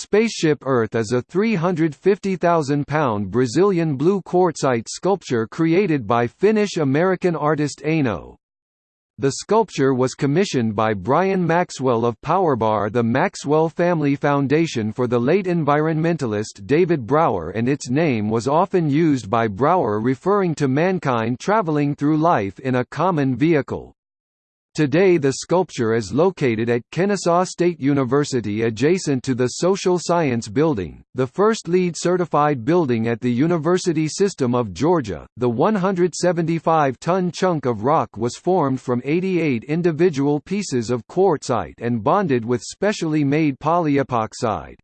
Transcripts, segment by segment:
Spaceship Earth is a 350,000-pound Brazilian blue quartzite sculpture created by Finnish-American artist Aino. The sculpture was commissioned by Brian Maxwell of Powerbar the Maxwell Family Foundation for the late environmentalist David Brower and its name was often used by Brower referring to mankind traveling through life in a common vehicle. Today the sculpture is located at Kennesaw State University adjacent to the Social Science Building, the first LEED certified building at the University System of Georgia. The 175-ton chunk of rock was formed from 88 individual pieces of quartzite and bonded with specially made polyepoxide.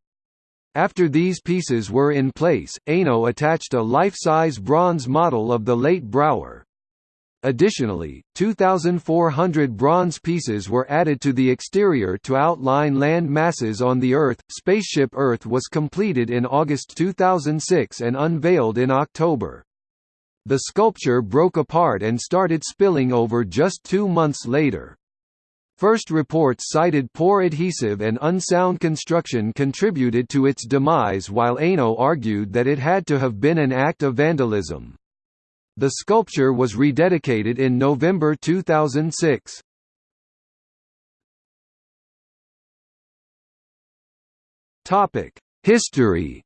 After these pieces were in place, Aino attached a life-size bronze model of the late Brower. Additionally, 2,400 bronze pieces were added to the exterior to outline land masses on the Earth. Spaceship Earth was completed in August 2006 and unveiled in October. The sculpture broke apart and started spilling over just two months later. First reports cited poor adhesive and unsound construction contributed to its demise while Aino argued that it had to have been an act of vandalism. The sculpture was rededicated in November 2006. Topic: History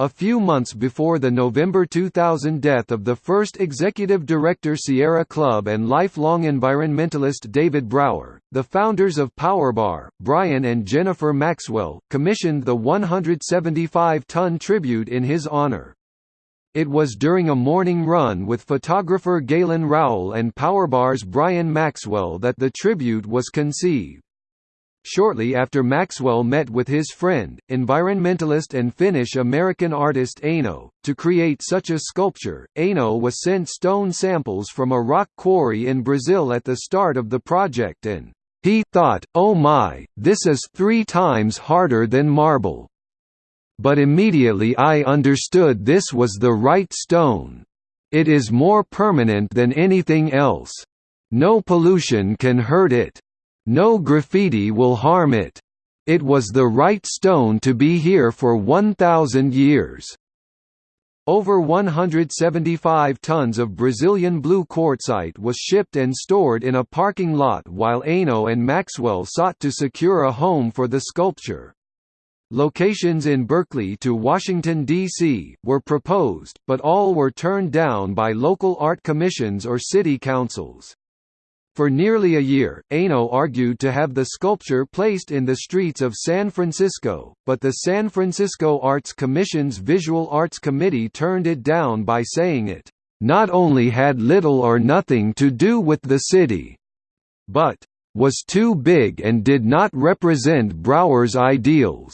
A few months before the November 2000 death of the first executive director Sierra Club and lifelong environmentalist David Brower, the founders of Powerbar, Brian and Jennifer Maxwell, commissioned the 175-ton tribute in his honor. It was during a morning run with photographer Galen Rowell and Powerbar's Brian Maxwell that the tribute was conceived. Shortly after Maxwell met with his friend, environmentalist and Finnish-American artist Aino, to create such a sculpture, Aino was sent stone samples from a rock quarry in Brazil at the start of the project and he thought, oh my, this is three times harder than marble. But immediately I understood this was the right stone. It is more permanent than anything else. No pollution can hurt it. No graffiti will harm it. It was the right stone to be here for 1,000 years. Over 175 tons of Brazilian blue quartzite was shipped and stored in a parking lot while Aino and Maxwell sought to secure a home for the sculpture. Locations in Berkeley to Washington, D.C., were proposed, but all were turned down by local art commissions or city councils. For nearly a year, Aino argued to have the sculpture placed in the streets of San Francisco, but the San Francisco Arts Commission's Visual Arts Committee turned it down by saying it, "...not only had little or nothing to do with the city," but, "...was too big and did not represent Brower's ideals."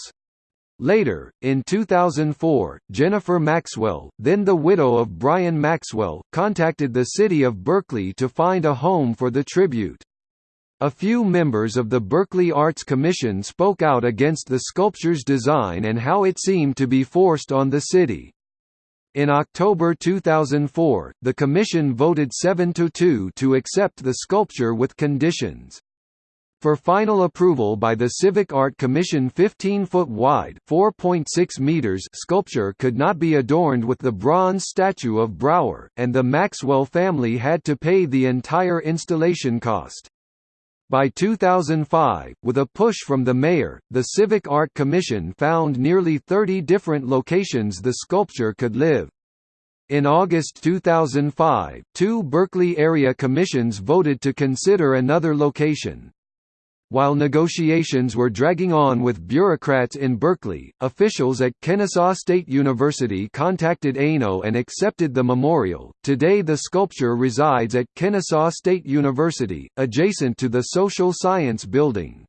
Later, in 2004, Jennifer Maxwell, then the widow of Brian Maxwell, contacted the city of Berkeley to find a home for the tribute. A few members of the Berkeley Arts Commission spoke out against the sculpture's design and how it seemed to be forced on the city. In October 2004, the commission voted 7–2 to accept the sculpture with conditions. For final approval by the Civic Art Commission 15-foot wide (4.6 meters) sculpture could not be adorned with the bronze statue of Brower, and the Maxwell family had to pay the entire installation cost. By 2005, with a push from the mayor, the Civic Art Commission found nearly 30 different locations the sculpture could live. In August 2005, two Berkeley area commissions voted to consider another location. While negotiations were dragging on with bureaucrats in Berkeley, officials at Kennesaw State University contacted Aino and accepted the memorial. Today, the sculpture resides at Kennesaw State University, adjacent to the Social Science Building.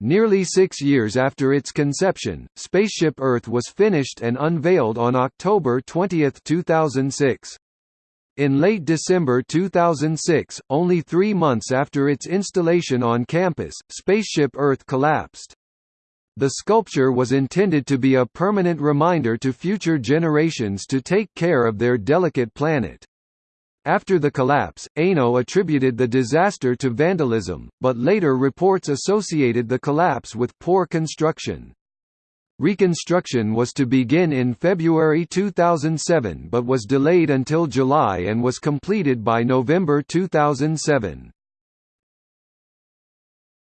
Nearly six years after its conception, Spaceship Earth was finished and unveiled on October 20, 2006. In late December 2006, only three months after its installation on campus, Spaceship Earth collapsed. The sculpture was intended to be a permanent reminder to future generations to take care of their delicate planet. After the collapse, Aino attributed the disaster to vandalism, but later reports associated the collapse with poor construction. Reconstruction was to begin in February 2007 but was delayed until July and was completed by November 2007.